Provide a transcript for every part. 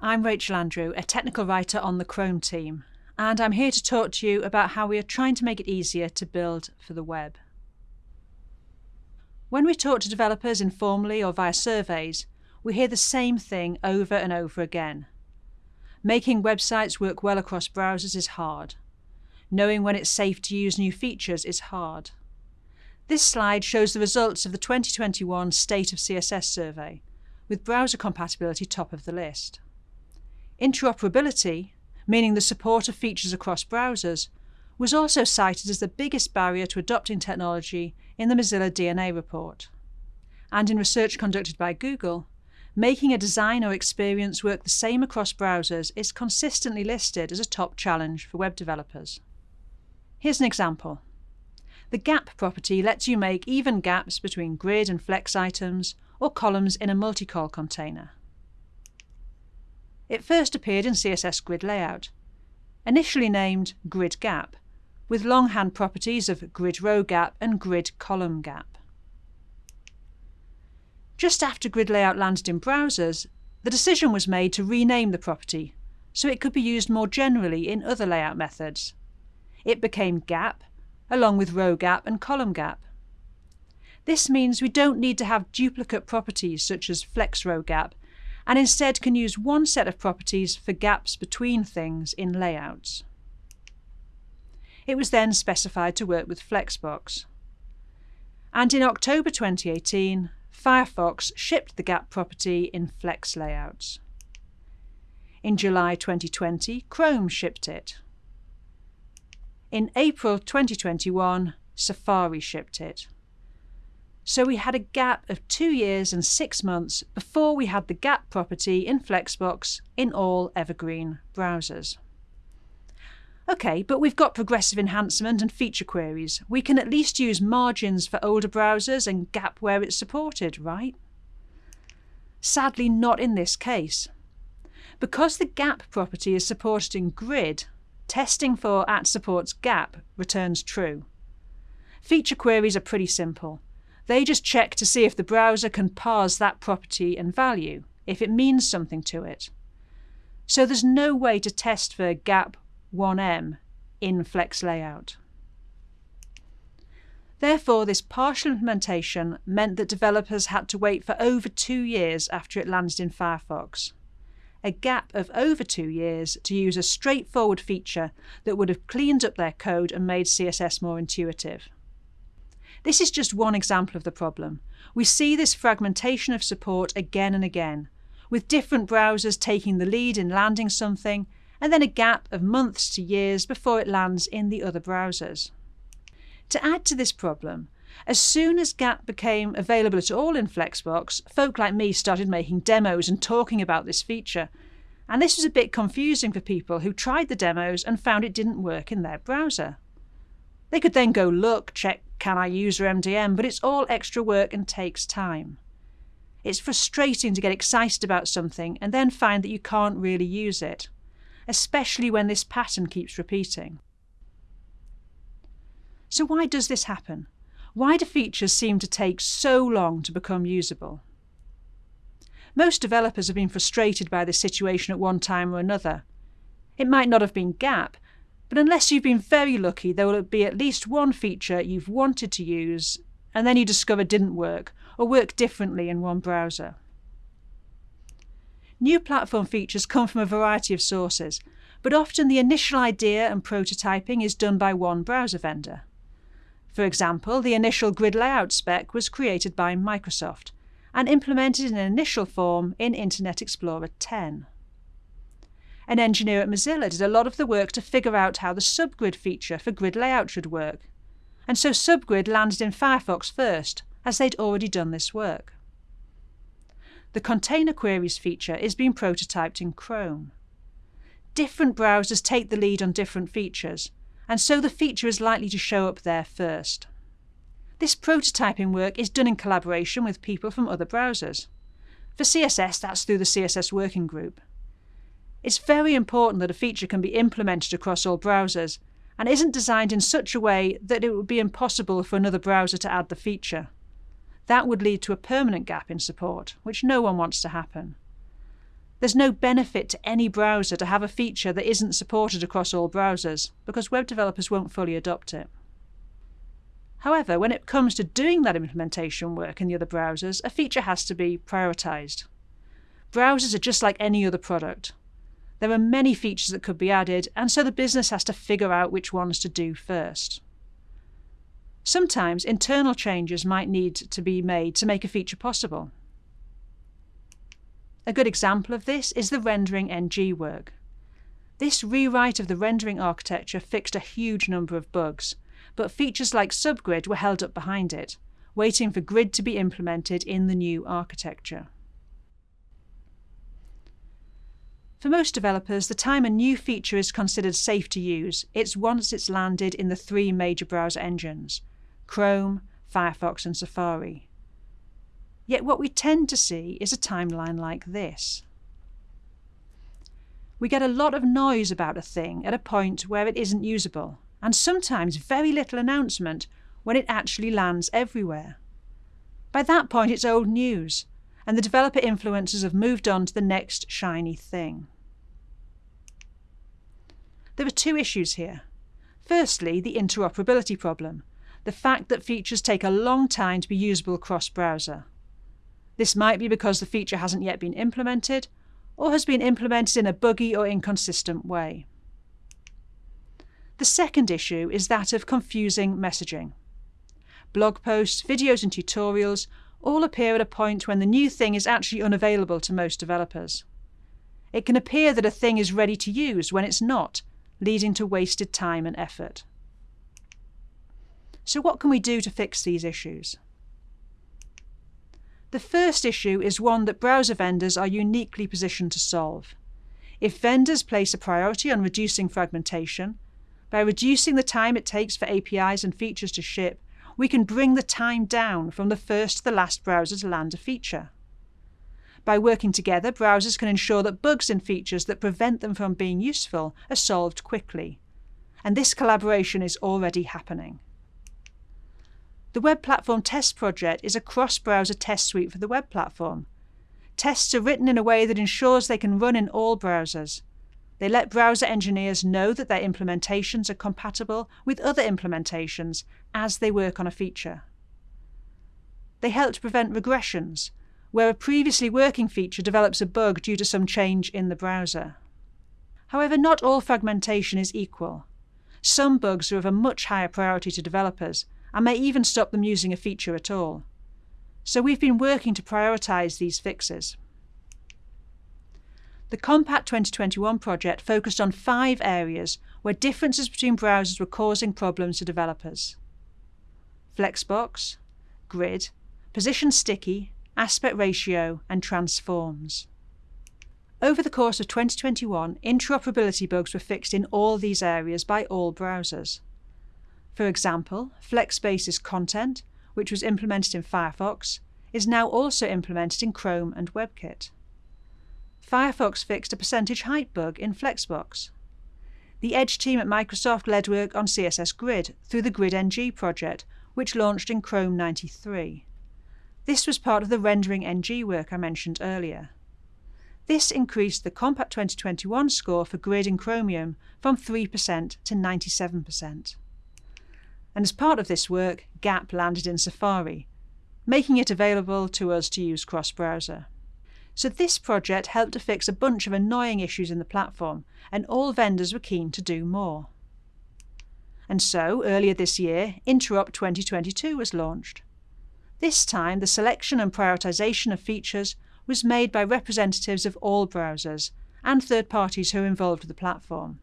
I'm Rachel Andrew, a technical writer on the Chrome team, and I'm here to talk to you about how we are trying to make it easier to build for the web. When we talk to developers informally or via surveys, we hear the same thing over and over again. Making websites work well across browsers is hard. Knowing when it's safe to use new features is hard. This slide shows the results of the 2021 State of CSS survey, with browser compatibility top of the list. Interoperability, meaning the support of features across browsers, was also cited as the biggest barrier to adopting technology in the Mozilla DNA report. And in research conducted by Google, making a design or experience work the same across browsers is consistently listed as a top challenge for web developers. Here's an example. The gap property lets you make even gaps between grid and flex items or columns in a multi-col container. It first appeared in CSS Grid Layout, initially named Grid Gap, with longhand properties of Grid Row Gap and Grid Column Gap. Just after Grid Layout landed in browsers, the decision was made to rename the property so it could be used more generally in other layout methods. It became Gap, along with Row Gap and Column Gap. This means we don't need to have duplicate properties such as flex row gap, and instead can use one set of properties for gaps between things in layouts. It was then specified to work with Flexbox. And in October 2018, Firefox shipped the gap property in Flex layouts. In July 2020, Chrome shipped it. In April 2021, Safari shipped it. So we had a gap of two years and six months before we had the gap property in Flexbox in all Evergreen browsers. OK, but we've got progressive enhancement and feature queries. We can at least use margins for older browsers and gap where it's supported, right? Sadly, not in this case. Because the gap property is supported in grid, testing for at supports gap returns true. Feature queries are pretty simple. They just check to see if the browser can parse that property and value, if it means something to it. So there's no way to test for gap 1em in Flex Layout. Therefore, this partial implementation meant that developers had to wait for over two years after it landed in Firefox. A gap of over two years to use a straightforward feature that would have cleaned up their code and made CSS more intuitive. This is just one example of the problem. We see this fragmentation of support again and again, with different browsers taking the lead in landing something, and then a gap of months to years before it lands in the other browsers. To add to this problem, as soon as GAP became available at all in Flexbox, folk like me started making demos and talking about this feature. And this was a bit confusing for people who tried the demos and found it didn't work in their browser. They could then go look, check can I use your MDN, but it's all extra work and takes time. It's frustrating to get excited about something and then find that you can't really use it, especially when this pattern keeps repeating. So why does this happen? Why do features seem to take so long to become usable? Most developers have been frustrated by this situation at one time or another. It might not have been GAP, but unless you've been very lucky, there will be at least one feature you've wanted to use and then you discover didn't work or work differently in one browser. New platform features come from a variety of sources, but often the initial idea and prototyping is done by one browser vendor. For example, the initial grid layout spec was created by Microsoft and implemented in an initial form in Internet Explorer 10 an engineer at Mozilla did a lot of the work to figure out how the subgrid feature for grid layout should work. And so subgrid landed in Firefox first, as they'd already done this work. The container queries feature is being prototyped in Chrome. Different browsers take the lead on different features, and so the feature is likely to show up there first. This prototyping work is done in collaboration with people from other browsers. For CSS, that's through the CSS Working Group. It's very important that a feature can be implemented across all browsers and isn't designed in such a way that it would be impossible for another browser to add the feature. That would lead to a permanent gap in support, which no one wants to happen. There's no benefit to any browser to have a feature that isn't supported across all browsers, because web developers won't fully adopt it. However, when it comes to doing that implementation work in the other browsers, a feature has to be prioritized. Browsers are just like any other product. There are many features that could be added, and so the business has to figure out which ones to do first. Sometimes internal changes might need to be made to make a feature possible. A good example of this is the rendering NG work. This rewrite of the rendering architecture fixed a huge number of bugs, but features like subgrid were held up behind it, waiting for grid to be implemented in the new architecture. For most developers, the time a new feature is considered safe to use, it's once it's landed in the three major browser engines Chrome, Firefox, and Safari. Yet what we tend to see is a timeline like this. We get a lot of noise about a thing at a point where it isn't usable, and sometimes very little announcement when it actually lands everywhere. By that point, it's old news, and the developer influencers have moved on to the next shiny thing. There are two issues here. Firstly, the interoperability problem, the fact that features take a long time to be usable cross browser. This might be because the feature hasn't yet been implemented, or has been implemented in a buggy or inconsistent way. The second issue is that of confusing messaging. Blog posts, videos, and tutorials all appear at a point when the new thing is actually unavailable to most developers. It can appear that a thing is ready to use when it's not, leading to wasted time and effort. So what can we do to fix these issues? The first issue is one that browser vendors are uniquely positioned to solve. If vendors place a priority on reducing fragmentation, by reducing the time it takes for APIs and features to ship, we can bring the time down from the first to the last browser to land a feature. By working together, browsers can ensure that bugs in features that prevent them from being useful are solved quickly. And this collaboration is already happening. The Web Platform Test Project is a cross-browser test suite for the web platform. Tests are written in a way that ensures they can run in all browsers, they let browser engineers know that their implementations are compatible with other implementations as they work on a feature. They help to prevent regressions, where a previously working feature develops a bug due to some change in the browser. However, not all fragmentation is equal. Some bugs are of a much higher priority to developers and may even stop them using a feature at all. So we've been working to prioritize these fixes. The Compat 2021 project focused on five areas where differences between browsers were causing problems to developers. Flexbox, Grid, Position Sticky, Aspect Ratio, and Transforms. Over the course of 2021, interoperability bugs were fixed in all these areas by all browsers. For example, flex-basis content, which was implemented in Firefox, is now also implemented in Chrome and WebKit. Firefox fixed a percentage height bug in Flexbox. The Edge team at Microsoft led work on CSS Grid through the GridNG project, which launched in Chrome 93. This was part of the rendering NG work I mentioned earlier. This increased the Compat 2021 score for Grid in Chromium from 3% to 97%. And as part of this work, GAP landed in Safari, making it available to us to use cross-browser. So this project helped to fix a bunch of annoying issues in the platform, and all vendors were keen to do more. And so, earlier this year, Interop 2022 was launched. This time, the selection and prioritization of features was made by representatives of all browsers and third parties who are involved with the platform.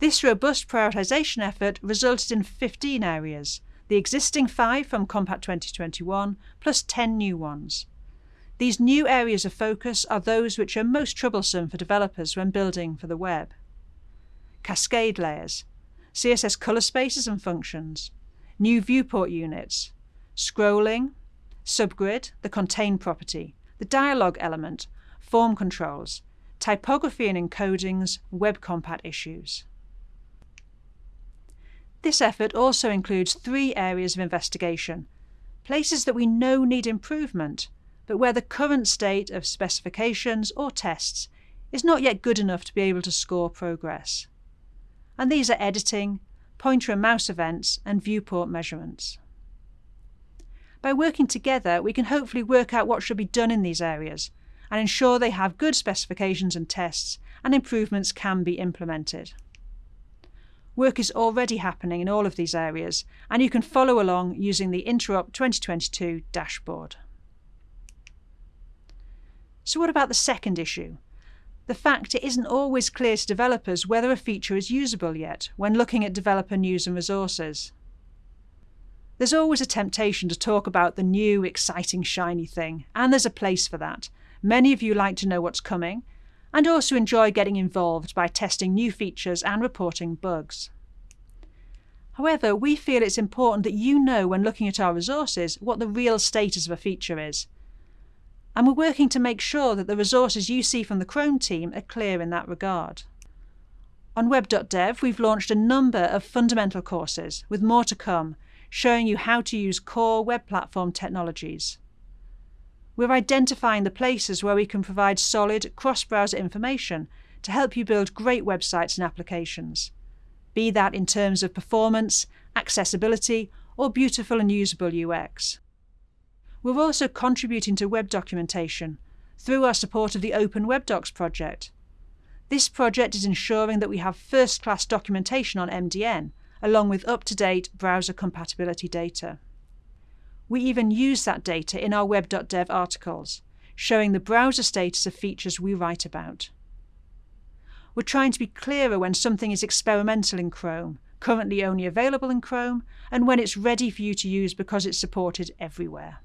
This robust prioritization effort resulted in 15 areas, the existing five from Compat 2021 plus 10 new ones. These new areas of focus are those which are most troublesome for developers when building for the web. Cascade layers, CSS color spaces and functions, new viewport units, scrolling, subgrid, the contain property, the dialog element, form controls, typography and encodings, web compat issues. This effort also includes three areas of investigation, places that we know need improvement, but where the current state of specifications or tests is not yet good enough to be able to score progress. And these are editing, pointer and mouse events, and viewport measurements. By working together, we can hopefully work out what should be done in these areas and ensure they have good specifications and tests and improvements can be implemented. Work is already happening in all of these areas, and you can follow along using the Interop 2022 dashboard. So what about the second issue? The fact it isn't always clear to developers whether a feature is usable yet when looking at developer news and resources. There's always a temptation to talk about the new, exciting, shiny thing, and there's a place for that. Many of you like to know what's coming, and also enjoy getting involved by testing new features and reporting bugs. However, we feel it's important that you know when looking at our resources what the real status of a feature is. And we're working to make sure that the resources you see from the Chrome team are clear in that regard. On web.dev, we've launched a number of fundamental courses, with more to come, showing you how to use core web platform technologies. We're identifying the places where we can provide solid cross-browser information to help you build great websites and applications, be that in terms of performance, accessibility, or beautiful and usable UX. We're also contributing to web documentation through our support of the Open Web Docs project. This project is ensuring that we have first-class documentation on MDN, along with up-to-date browser compatibility data. We even use that data in our web.dev articles, showing the browser status of features we write about. We're trying to be clearer when something is experimental in Chrome, currently only available in Chrome, and when it's ready for you to use because it's supported everywhere.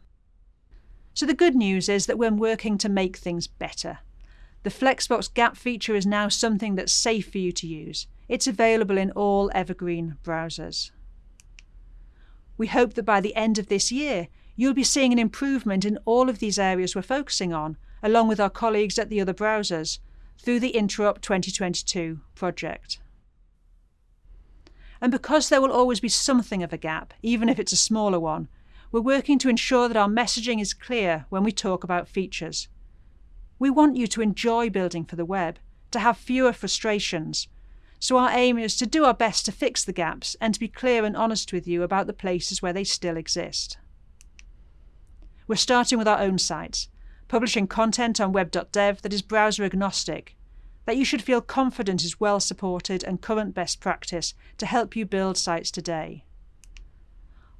So the good news is that we're working to make things better. The Flexbox Gap feature is now something that's safe for you to use. It's available in all Evergreen browsers. We hope that by the end of this year, you'll be seeing an improvement in all of these areas we're focusing on, along with our colleagues at the other browsers, through the Interop 2022 project. And because there will always be something of a gap, even if it's a smaller one, we're working to ensure that our messaging is clear when we talk about features. We want you to enjoy building for the web, to have fewer frustrations, so our aim is to do our best to fix the gaps and to be clear and honest with you about the places where they still exist. We're starting with our own sites, publishing content on web.dev that is browser agnostic, that you should feel confident is well supported and current best practice to help you build sites today.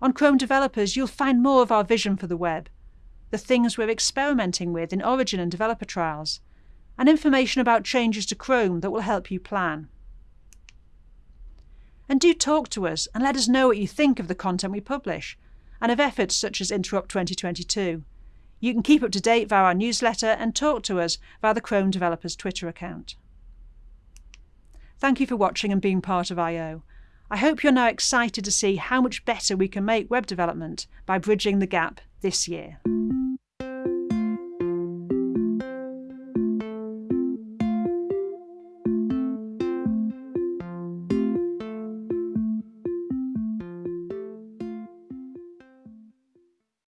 On Chrome Developers, you'll find more of our vision for the web, the things we're experimenting with in Origin and developer trials, and information about changes to Chrome that will help you plan. And do talk to us and let us know what you think of the content we publish and of efforts such as Interop 2022. You can keep up to date via our newsletter and talk to us via the Chrome Developers Twitter account. Thank you for watching and being part of I/O I hope you're now excited to see how much better we can make web development by bridging the gap this year.